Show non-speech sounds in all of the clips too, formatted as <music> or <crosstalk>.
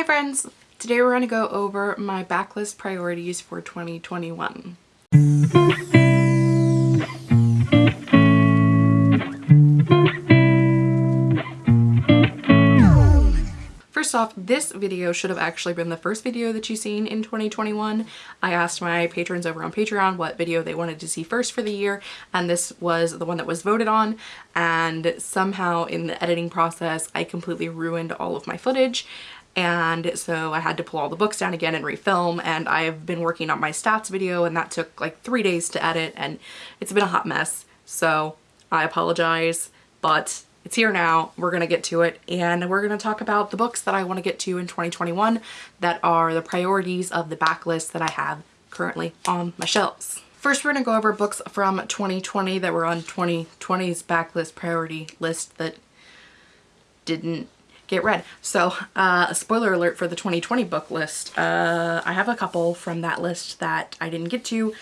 Hi friends! Today we're going to go over my backlist priorities for 2021. First off, this video should have actually been the first video that you've seen in 2021. I asked my patrons over on Patreon what video they wanted to see first for the year, and this was the one that was voted on, and somehow in the editing process, I completely ruined all of my footage, and so I had to pull all the books down again and refilm. And I've been working on my stats video and that took like three days to edit and it's been a hot mess. So I apologize but it's here now. We're gonna get to it and we're gonna talk about the books that I want to get to in 2021 that are the priorities of the backlist that I have currently on my shelves. First, we're going to go over books from 2020 that were on 2020's backlist priority list that didn't get read. So uh, a spoiler alert for the 2020 book list. Uh, I have a couple from that list that I didn't get to,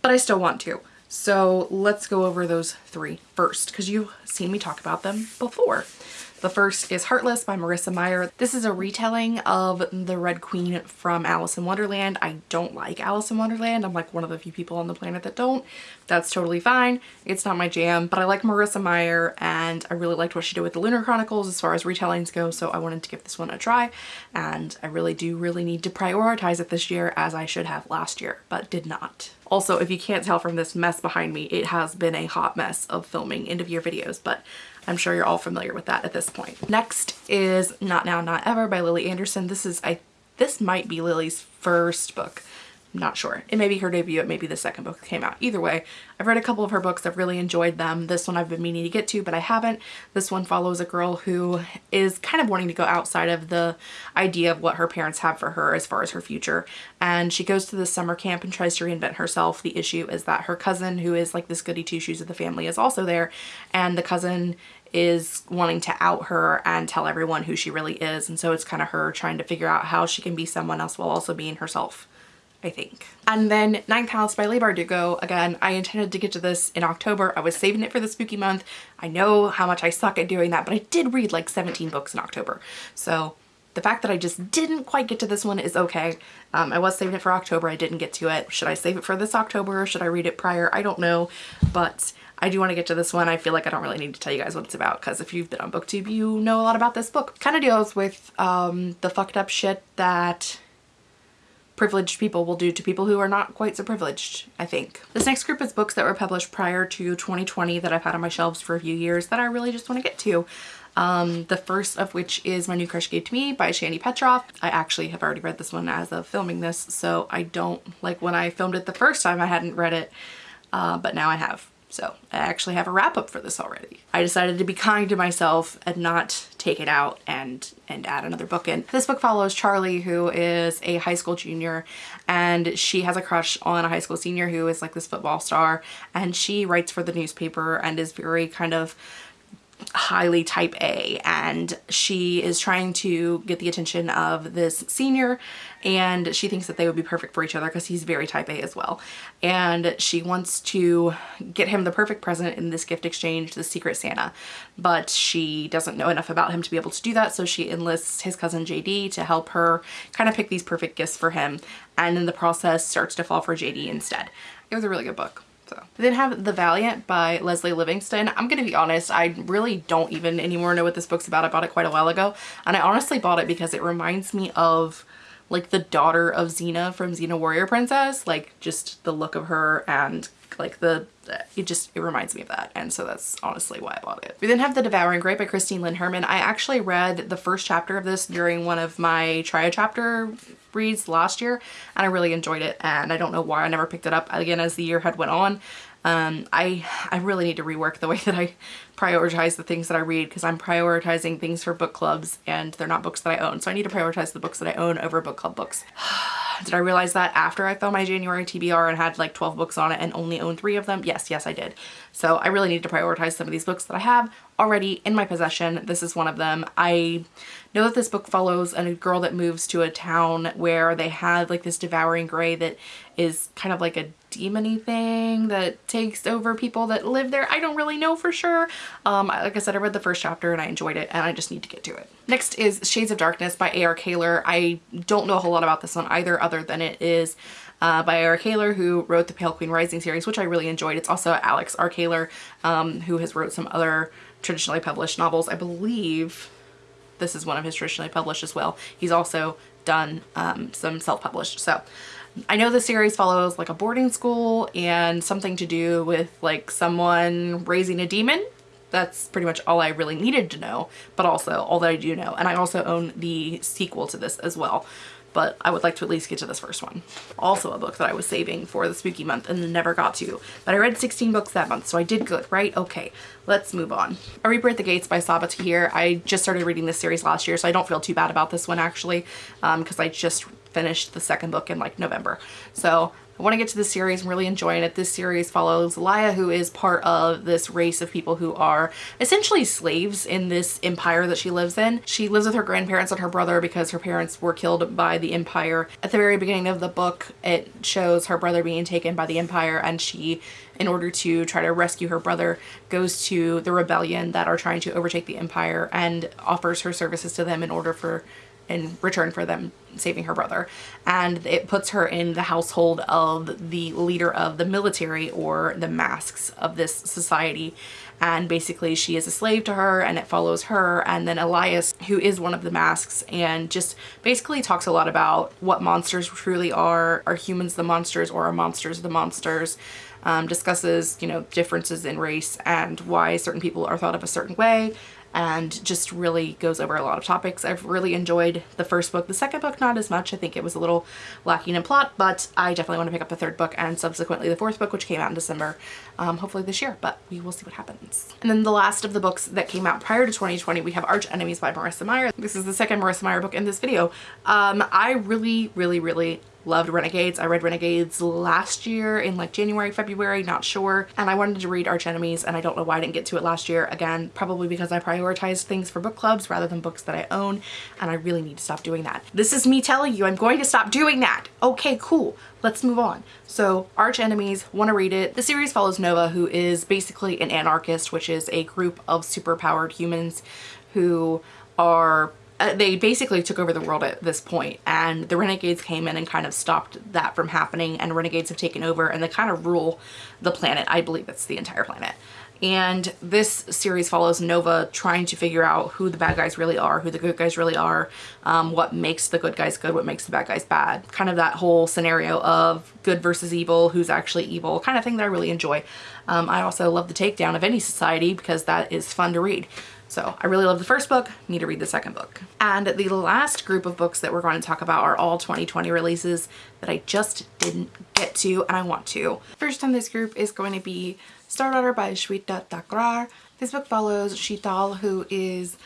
but I still want to. So let's go over those three first because you've seen me talk about them before. The first is Heartless by Marissa Meyer. This is a retelling of the Red Queen from Alice in Wonderland. I don't like Alice in Wonderland. I'm like one of the few people on the planet that don't. That's totally fine. It's not my jam, but I like Marissa Meyer and I really liked what she did with the Lunar Chronicles as far as retellings go, so I wanted to give this one a try. And I really do really need to prioritize it this year as I should have last year, but did not. Also, if you can't tell from this mess behind me, it has been a hot mess of filming end of year videos, but I'm sure you're all familiar with that at this point. Next is Not Now, Not Ever by Lily Anderson. This is, I, this might be Lily's first book not sure. It may be her debut, it may be the second book that came out. Either way, I've read a couple of her books, I've really enjoyed them. This one I've been meaning to get to, but I haven't. This one follows a girl who is kind of wanting to go outside of the idea of what her parents have for her as far as her future. And she goes to this summer camp and tries to reinvent herself. The issue is that her cousin, who is like this goody two-shoes of the family, is also there. And the cousin is wanting to out her and tell everyone who she really is. And so it's kind of her trying to figure out how she can be someone else while also being herself. I think. And then Ninth House by Leigh Bardugo. Again, I intended to get to this in October. I was saving it for the spooky month. I know how much I suck at doing that, but I did read like 17 books in October. So the fact that I just didn't quite get to this one is okay. Um, I was saving it for October. I didn't get to it. Should I save it for this October? Should I read it prior? I don't know, but I do want to get to this one. I feel like I don't really need to tell you guys what it's about because if you've been on booktube you know a lot about this book. Kind of deals with um, the fucked up shit that privileged people will do to people who are not quite so privileged, I think. This next group is books that were published prior to 2020 that I've had on my shelves for a few years that I really just want to get to. Um, the first of which is My New Crush Gave to Me by Shani Petroff. I actually have already read this one as of filming this, so I don't, like when I filmed it the first time I hadn't read it, uh, but now I have. So I actually have a wrap up for this already. I decided to be kind to myself and not take it out and, and add another book in. This book follows Charlie who is a high school junior and she has a crush on a high school senior who is like this football star and she writes for the newspaper and is very kind of highly type A and she is trying to get the attention of this senior and she thinks that they would be perfect for each other because he's very type A as well and she wants to get him the perfect present in this gift exchange the secret Santa but she doesn't know enough about him to be able to do that so she enlists his cousin JD to help her kind of pick these perfect gifts for him and in the process starts to fall for JD instead. It was a really good book. So. Then have The Valiant by Lesley Livingston. I'm gonna be honest, I really don't even anymore know what this book's about. I bought it quite a while ago and I honestly bought it because it reminds me of like the daughter of Xena from Xena Warrior Princess, like just the look of her and like the it just it reminds me of that and so that's honestly why I bought it. We then have The Devouring Gray by Christine Lynn Herman. I actually read the first chapter of this during one of my try chapter reads last year and I really enjoyed it and I don't know why I never picked it up again as the year had went on. Um, I, I really need to rework the <laughs> way that I prioritize the things that I read because I'm prioritizing things for book clubs and they're not books that I own. So I need to prioritize the books that I own over book club books. <sighs> did I realize that after I filmed my January TBR and had like 12 books on it and only owned three of them? Yes, yes I did. So I really need to prioritize some of these books that I have already in my possession. This is one of them. I know that this book follows a girl that moves to a town where they have like this devouring gray that is kind of like a demony thing that takes over people that live there. I don't really know for sure. Um, like I said, I read the first chapter and I enjoyed it and I just need to get to it. Next is Shades of Darkness by A.R. Kahler. I don't know a whole lot about this one either other than it is uh, by Eric Kahler, who wrote the Pale Queen Rising series, which I really enjoyed. It's also Alex R. Kahler, um, who has wrote some other traditionally published novels. I believe this is one of his traditionally published as well. He's also done um, some self-published. So I know the series follows like a boarding school and something to do with like someone raising a demon. That's pretty much all I really needed to know, but also all that I do know. And I also own the sequel to this as well but I would like to at least get to this first one. Also a book that I was saving for the spooky month and never got to, but I read 16 books that month, so I did good, right? Okay, let's move on. A Reaper at the Gates by Sabaa Tahir. I just started reading this series last year, so I don't feel too bad about this one actually, because um, I just finished the second book in like November. So I want to get to this series. I'm really enjoying it. This series follows Laia, who is part of this race of people who are essentially slaves in this empire that she lives in. She lives with her grandparents and her brother because her parents were killed by the empire. At the very beginning of the book, it shows her brother being taken by the empire and she in order to try to rescue her brother, goes to the rebellion that are trying to overtake the empire and offers her services to them in order for in return for them saving her brother. And it puts her in the household of the leader of the military or the masks of this society. And basically she is a slave to her and it follows her. And then Elias, who is one of the masks and just basically talks a lot about what monsters truly are. Are humans the monsters or are monsters the monsters? Um, discusses, you know, differences in race and why certain people are thought of a certain way and just really goes over a lot of topics. I've really enjoyed the first book. The second book, not as much. I think it was a little lacking in plot, but I definitely want to pick up the third book and subsequently the fourth book, which came out in December, um, hopefully this year, but we will see what happens. And then the last of the books that came out prior to 2020, we have Arch Enemies by Marissa Meyer. This is the second Marissa Meyer book in this video. Um, I really, really, really loved Renegades. I read Renegades last year in like January, February, not sure. And I wanted to read Arch Enemies and I don't know why I didn't get to it last year. Again, probably because I prioritized things for book clubs rather than books that I own and I really need to stop doing that. This is me telling you I'm going to stop doing that. Okay, cool. Let's move on. So Arch Enemies, want to read it. The series follows Nova who is basically an anarchist, which is a group of superpowered humans who are uh, they basically took over the world at this point and the renegades came in and kind of stopped that from happening and renegades have taken over and they kind of rule the planet i believe it's the entire planet and this series follows Nova trying to figure out who the bad guys really are, who the good guys really are, um, what makes the good guys good, what makes the bad guys bad. Kind of that whole scenario of good versus evil, who's actually evil, kind of thing that I really enjoy. Um, I also love the takedown of any society because that is fun to read. So I really love the first book, need to read the second book. And the last group of books that we're going to talk about are all 2020 releases that I just didn't get to and I want to. First on this group is going to be Star Daughter by Shweta Thakrar. This book follows Sheetal who is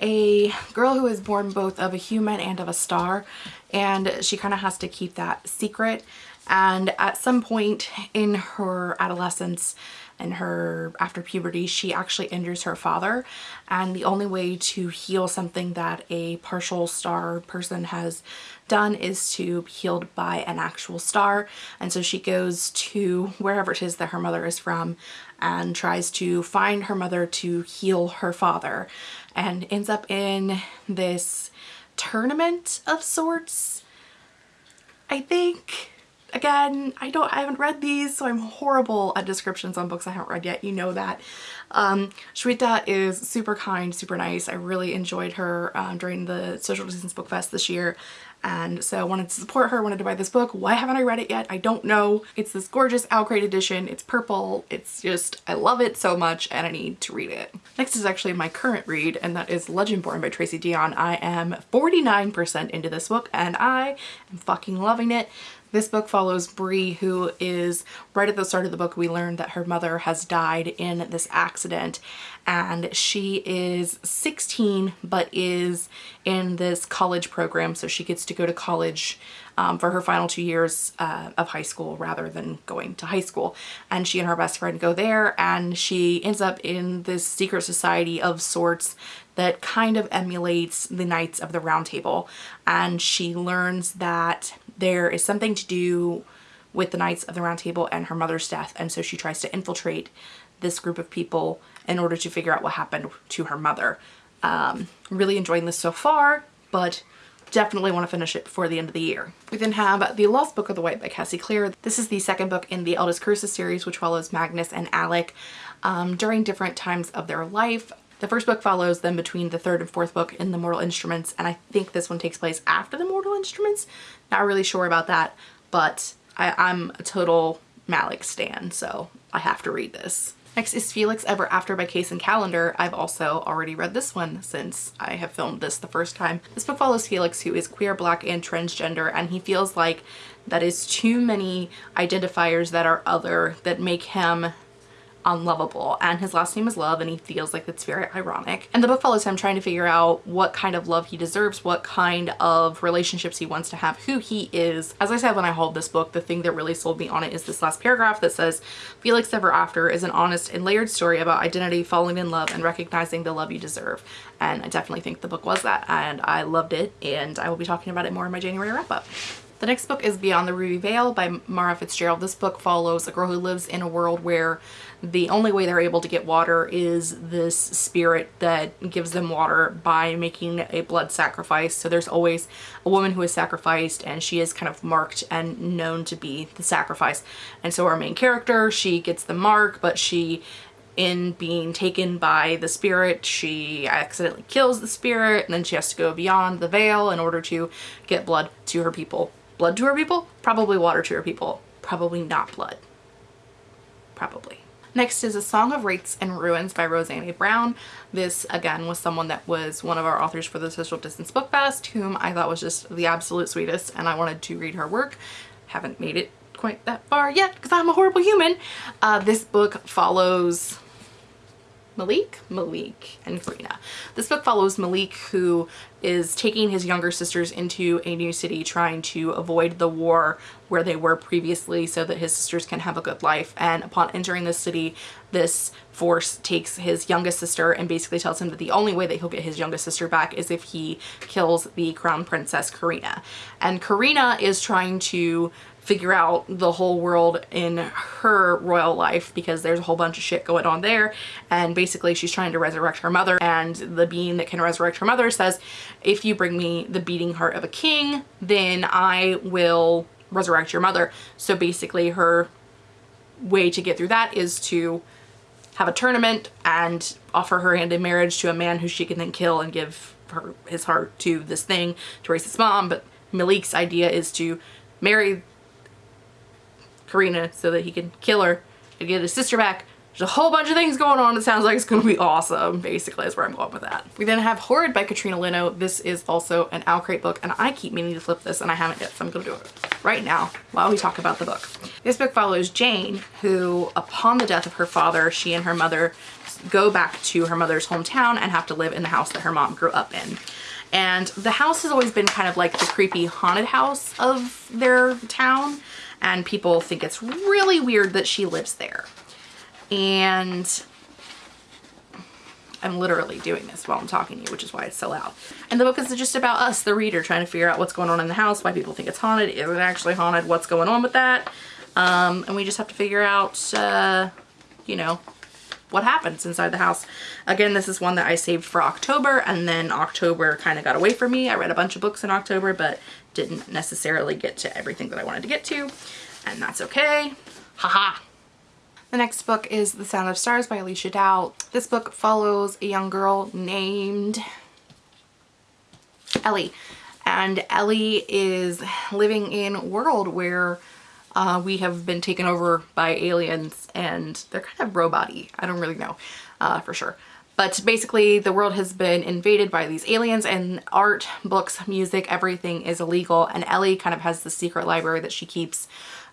a girl who is born both of a human and of a star and she kind of has to keep that secret and at some point in her adolescence and her after puberty she actually injures her father. And the only way to heal something that a partial star person has done is to be healed by an actual star. And so she goes to wherever it is that her mother is from and tries to find her mother to heal her father and ends up in this tournament of sorts I think again, I don't, I haven't read these, so I'm horrible at descriptions on books I haven't read yet. You know that. Um, Shweta is super kind, super nice. I really enjoyed her um, during the Social Distance Book Fest this year and so I wanted to support her, wanted to buy this book. Why haven't I read it yet? I don't know. It's this gorgeous OwlCrate edition. It's purple. It's just, I love it so much and I need to read it. Next is actually my current read and that is Legendborn by Tracy Deonn. I am 49% into this book and I am fucking loving it. This book follows Bree, who is right at the start of the book. We learned that her mother has died in this accident, and she is 16 but is in this college program. So she gets to go to college um, for her final two years uh, of high school rather than going to high school. And she and her best friend go there, and she ends up in this secret society of sorts that kind of emulates the Knights of the Round Table. And she learns that there is something to do with the Knights of the Round Table and her mother's death. And so she tries to infiltrate this group of people in order to figure out what happened to her mother. Um, really enjoying this so far, but definitely want to finish it before the end of the year. We then have The Lost Book of the White by Cassie Clare. This is the second book in the Eldest Curses series, which follows Magnus and Alec um, during different times of their life. The first book follows them between the third and fourth book in the Mortal Instruments, and I think this one takes place after the Mortal Instruments. Not really sure about that, but I, I'm a total Malec stan, so I have to read this. Next is Felix Ever After by Kacen Callender. I've also already read this one since I have filmed this the first time. This book follows Felix who is queer, black, and transgender and he feels like that is too many identifiers that are other that make him unlovable and his last name is Love and he feels like it's very ironic. And the book follows him trying to figure out what kind of love he deserves, what kind of relationships he wants to have, who he is. As I said when I hauled this book, the thing that really sold me on it is this last paragraph that says, Felix Ever After is an honest and layered story about identity, falling in love, and recognizing the love you deserve. And I definitely think the book was that and I loved it and I will be talking about it more in my January wrap up. The next book is Beyond the Ruby Veil by Mara Fitzgerald. This book follows a girl who lives in a world where the only way they're able to get water is this spirit that gives them water by making a blood sacrifice. So there's always a woman who is sacrificed and she is kind of marked and known to be the sacrifice. And so our main character, she gets the mark, but she in being taken by the spirit, she accidentally kills the spirit and then she has to go beyond the veil in order to get blood to her people blood to her people? Probably water to her people. Probably not blood. Probably. Next is A Song of Wraiths and Ruins by Roseanne Brown. This, again, was someone that was one of our authors for the Social Distance Book Fest, whom I thought was just the absolute sweetest, and I wanted to read her work. Haven't made it quite that far yet because I'm a horrible human. Uh, this book follows Malik? Malik and Karina. This book follows Malik who is taking his younger sisters into a new city trying to avoid the war where they were previously so that his sisters can have a good life. And upon entering the city this force takes his youngest sister and basically tells him that the only way that he'll get his youngest sister back is if he kills the crown princess Karina. And Karina is trying to figure out the whole world in her royal life because there's a whole bunch of shit going on there. And basically she's trying to resurrect her mother. And the being that can resurrect her mother says if you bring me the beating heart of a king then I will resurrect your mother so basically her way to get through that is to have a tournament and offer her hand in marriage to a man who she can then kill and give her his heart to this thing to raise his mom but Malik's idea is to marry Karina so that he can kill her and get his sister back. There's a whole bunch of things going on. It sounds like it's going to be awesome, basically, is where I'm going with that. We then have Horrid by Katrina Leno. This is also an OwlCrate book, and I keep meaning to flip this, and I haven't yet, so I'm going to do it right now while we talk about the book. This book follows Jane, who, upon the death of her father, she and her mother go back to her mother's hometown and have to live in the house that her mom grew up in. And the house has always been kind of like the creepy haunted house of their town and people think it's really weird that she lives there. And I'm literally doing this while I'm talking to you, which is why it's so loud. And the book is just about us, the reader, trying to figure out what's going on in the house, why people think it's haunted, is it actually haunted, what's going on with that. Um, and we just have to figure out, uh, you know, what happens inside the house. Again, this is one that I saved for October and then October kind of got away from me. I read a bunch of books in October, but didn't necessarily get to everything that I wanted to get to and that's okay. Haha. The next book is The Sound of Stars by Alechia Dow. This book follows a young girl named Ellie. And Ellie is living in a world where uh, we have been taken over by aliens and they're kind of robot -y. I don't really know uh, for sure. But basically the world has been invaded by these aliens and art, books, music, everything is illegal and Ellie kind of has the secret library that she keeps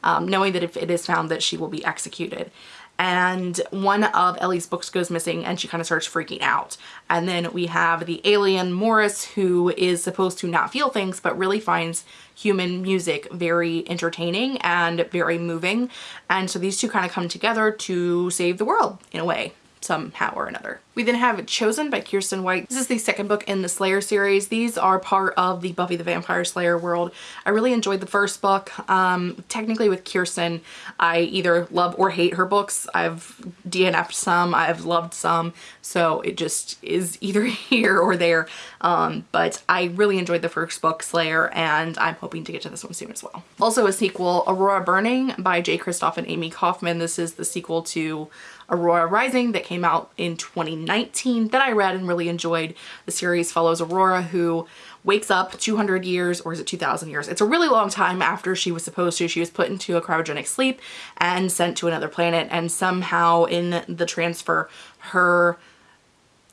um, knowing that if it is found that she will be executed and one of Ellie's books goes missing and she kind of starts freaking out. And then we have the alien Morris who is supposed to not feel things but really finds human music very entertaining and very moving. And so these two kind of come together to save the world in a way somehow or another. We then have Chosen by Kiersten White. This is the second book in the Slayer series. These are part of the Buffy the Vampire Slayer world. I really enjoyed the first book. Um, technically with Kiersten, I either love or hate her books. I've DNF'd some, I've loved some, so it just is <laughs> either here or there. Um, but I really enjoyed the first book, Slayer, and I'm hoping to get to this one soon as well. Also a sequel, Aurora Burning by Jay Kristoff and Amie Kaufman. This is the sequel to Aurora Rising that came out in 2019 that I read and really enjoyed. The series follows Aurora who wakes up 200 years or is it 2000 years? It's a really long time after she was supposed to. She was put into a cryogenic sleep and sent to another planet and somehow in the transfer her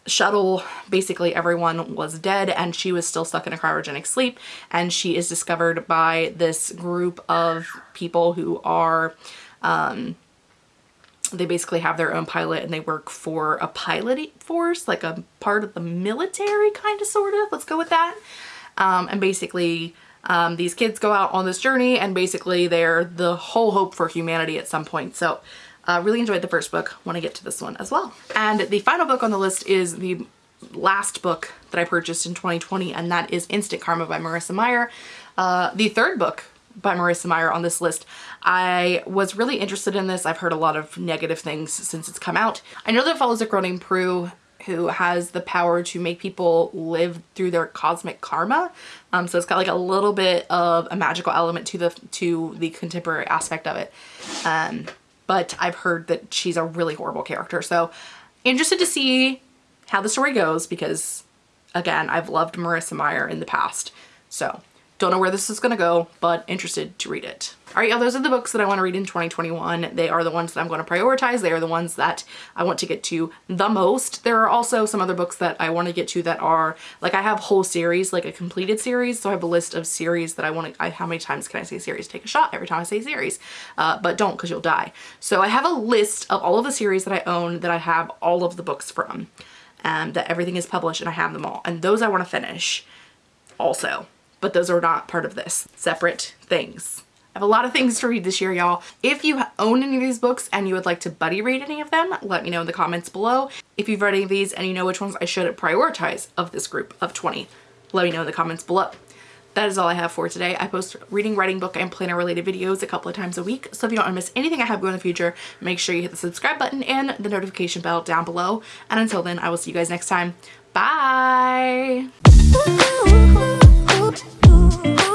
shuttle basically everyone was dead and she was still stuck in a cryogenic sleep and she is discovered by this group of people who are um, they basically have their own pilot and they work for a pilot force, like a part of the military kind of sort of, let's go with that. Um, and basically um, these kids go out on this journey and basically they're the whole hope for humanity at some point. So uh, really enjoyed the first book, want to get to this one as well. And the final book on the list is the last book that I purchased in 2020 and that is Instant Karma by Marissa Meyer. Uh, the third book by Marissa Meyer on this list. I was really interested in this. I've heard a lot of negative things since it's come out. I know that follows a Groning Prue who has the power to make people live through their cosmic karma. Um, so it's got like a little bit of a magical element to the to the contemporary aspect of it. Um, but I've heard that she's a really horrible character. So interested to see how the story goes because again, I've loved Marissa Meyer in the past. So don't know where this is gonna go, but interested to read it. All right, y'all, those are the books that I wanna read in 2021. They are the ones that I'm gonna prioritize. They are the ones that I want to get to the most. There are also some other books that I wanna get to that are, like I have whole series, like a completed series. So I have a list of series that I wanna, I, how many times can I say series? Take a shot every time I say series, uh, but don't because you'll die. So I have a list of all of the series that I own that I have all of the books from. Um, that everything is published and I have them all. And those I want to finish also but those are not part of this. Separate things. I have a lot of things to read this year, y'all. If you own any of these books and you would like to buddy read any of them, let me know in the comments below. If you've read any of these and you know which ones I should prioritize of this group of 20, let me know in the comments below. That is all I have for today. I post reading, writing, book, and planner related videos a couple of times a week. So if you don't want to miss anything I have going in the future, make sure you hit the subscribe button and the notification bell down below. And until then, I will see you guys next time. Bye! Ooh.